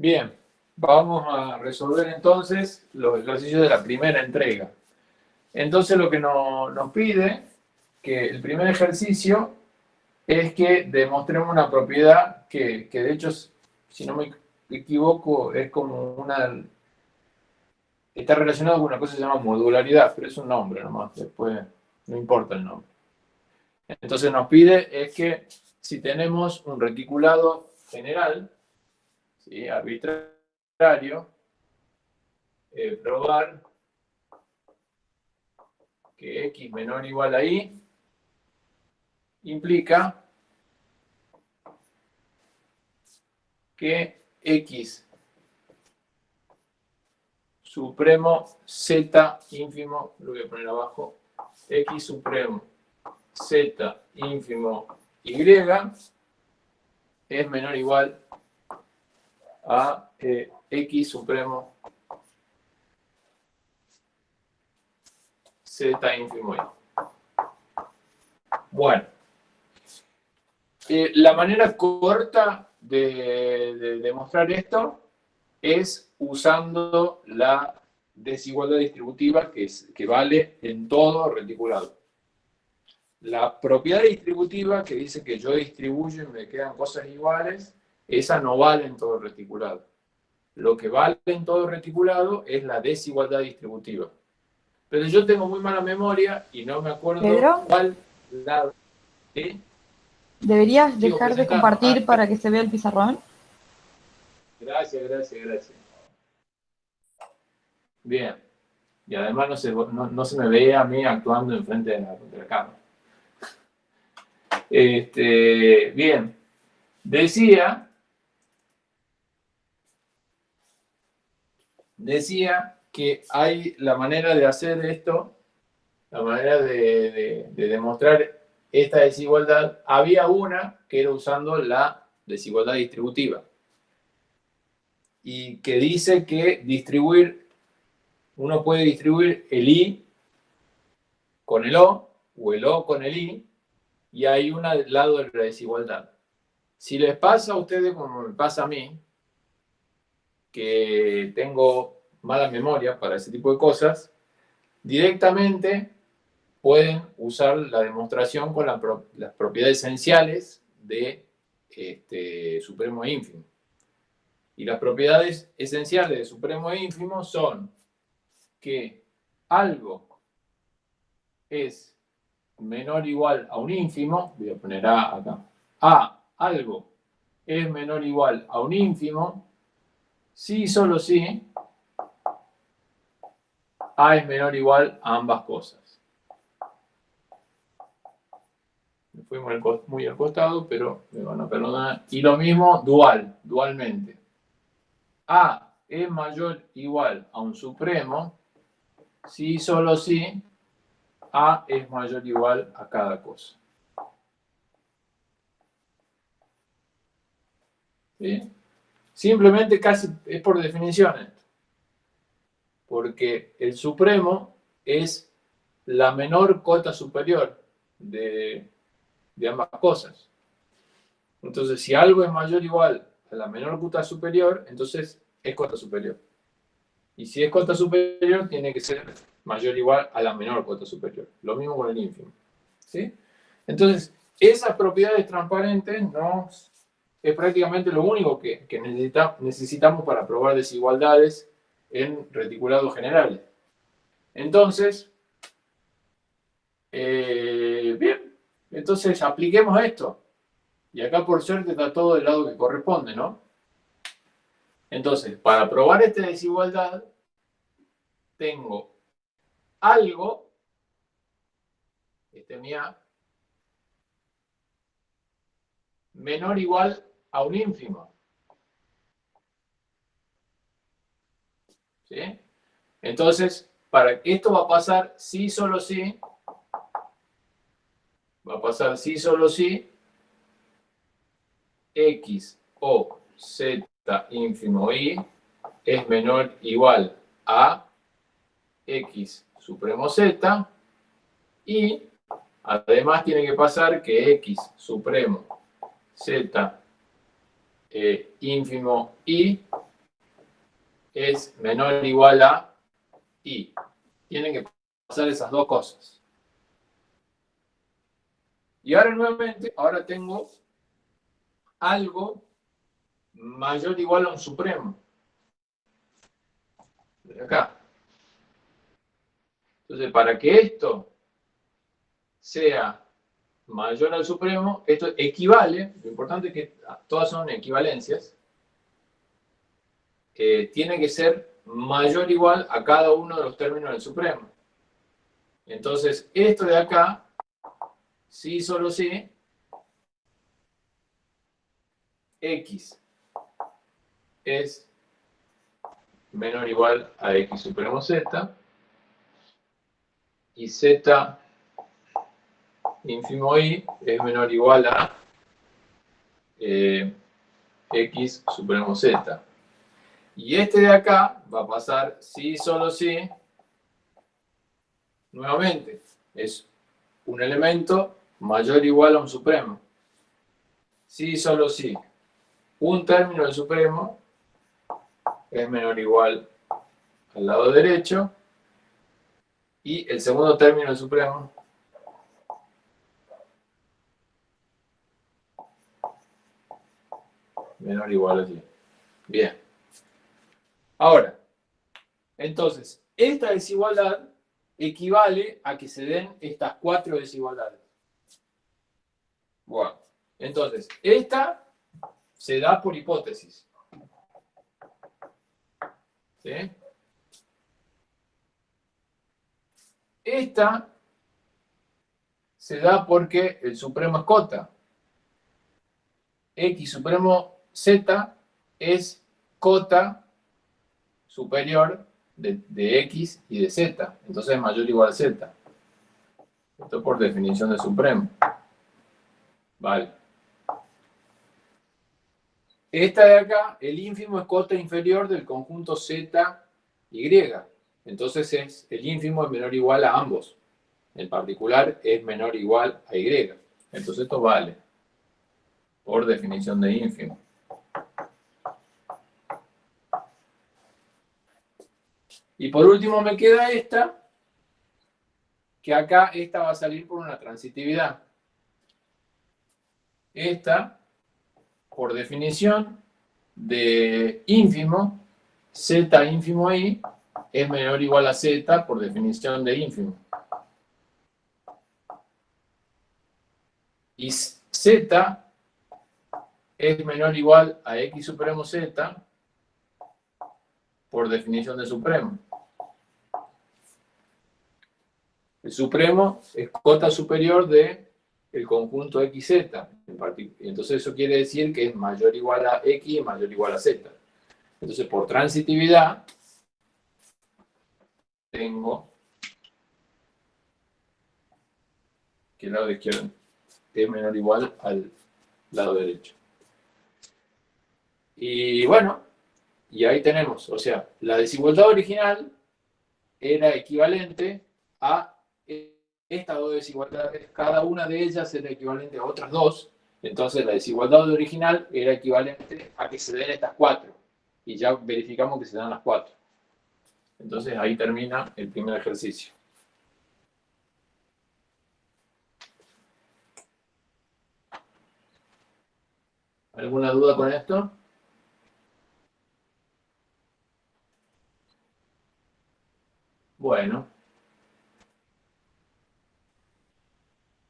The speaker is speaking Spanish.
Bien, vamos a resolver entonces los ejercicios de la primera entrega. Entonces lo que nos pide, que el primer ejercicio es que demostremos una propiedad que, que de hecho, si no me equivoco, es como una... Está relacionado con una cosa que se llama modularidad, pero es un nombre nomás, después no importa el nombre. Entonces nos pide es que si tenemos un reticulado general, arbitrario, eh, probar que x menor o igual a y implica que x supremo z ínfimo, lo voy a poner abajo, x supremo z ínfimo y es menor o igual a eh, x supremo z ínfimo y. Bueno, eh, la manera corta de, demostrar esto es usando la desigualdad distributiva que, es, que vale en todo reticulado. La propiedad distributiva que dice que yo distribuyo y me quedan cosas iguales esa no vale en todo reticulado. Lo que vale en todo reticulado es la desigualdad distributiva. Pero yo tengo muy mala memoria y no me acuerdo cuál lado. ¿Deberías dejar de compartir ah, para que se vea el pizarrón? Gracias, gracias, gracias. Bien. Y además no se, no, se me ve a mí actuando enfrente de la, de la cámara. Este, bien. Decía decía que hay la manera de hacer esto, la manera de, demostrar esta desigualdad, había una que era usando la desigualdad distributiva y que dice que distribuir, uno puede distribuir el I con el O o el O con el I y hay un lado de la desigualdad. Si les pasa a ustedes como me pasa a mí, que tengo mala memoria para ese tipo de cosas, directamente pueden usar la demostración con las propiedades esenciales de este, supremo e ínfimo. Y las propiedades esenciales de supremo e ínfimo son que algo es menor o igual a un ínfimo, voy a poner A acá, A, algo es menor o igual a un ínfimo, si solo si A es menor o igual a ambas cosas. Me fui muy al costado, pero me van a perdonar. Y lo mismo dual, dualmente. A es mayor igual a un supremo si solo si A es mayor igual a cada cosa. ¿Sí? Simplemente casi es por definición esto. Porque el supremo es la menor cota superior de, ambas cosas. Entonces, si algo es mayor o igual a la menor cota superior, entonces es cota superior. Y si es cota superior, tiene que ser mayor o igual a la menor cota superior. Lo mismo con el ínfimo. ¿sí? Entonces, esas propiedades transparentes no es prácticamente lo único que, necesitamos para probar desigualdades en reticulados generales. Entonces, eh, bien, entonces apliquemos esto. Y acá por suerte está todo del lado que corresponde, ¿no? Entonces, para probar esta desigualdad, tengo algo, este es mi A, menor o igual a un ínfimo. ¿Sí? Entonces, para esto va a pasar sí, solo sí. Va a pasar sí, solo sí. X o Z ínfimo Y es menor igual a X supremo Z. Y además tiene que pasar que X supremo Z eh, ínfimo y es menor o igual a i. Tienen que pasar esas dos cosas. Y ahora nuevamente, ahora tengo algo mayor o igual a un supremo. De acá. Entonces, para que esto sea mayor al supremo, esto equivale, lo importante es que todas son equivalencias, tiene que ser mayor o igual a cada uno de los términos del supremo. Entonces, esto de acá, sí, solo sí, x es menor o igual a x supremo z, y z ínfimo i es menor o igual a eh, x supremo z. Y este de acá va a pasar sí, solo sí, nuevamente, es un elemento mayor o igual a un supremo. Sí, solo sí. Un término del supremo es menor o igual al lado derecho. Y el segundo término del supremo menor igual a 10. Bien. Ahora, entonces, esta desigualdad equivale a que se den estas cuatro desigualdades. Bueno, entonces, esta se da por hipótesis. ¿Sí? Esta se da porque el supremo es cota. X supremo Z es cota superior de, X y de Z. Entonces es mayor o igual a Z. Esto por definición de supremo. Vale. Esta de acá, el ínfimo es cota inferior del conjunto Z, Y. Entonces es, el ínfimo es menor o igual a ambos. En particular es menor o igual a Y. Entonces esto vale. Por definición de ínfimo. Y por último me queda esta, que acá esta va a salir por una transitividad. Esta, por definición de ínfimo, z ínfimo i es menor o igual a z por definición de ínfimo. Y z es menor o igual a x supremo z por definición de supremo. El supremo es cota superior de el conjunto XZ. Entonces eso quiere decir que es mayor o igual a X y mayor o igual a Z. Entonces por transitividad tengo que el lado izquierdo es menor o igual al lado derecho. Y bueno, y ahí tenemos, o sea, la desigualdad original era equivalente a estas dos desigualdades, cada una de ellas era equivalente a otras dos, entonces la desigualdad original era equivalente a que se den estas cuatro, y ya verificamos que se dan las cuatro. Entonces ahí termina el primer ejercicio. ¿Alguna duda con esto?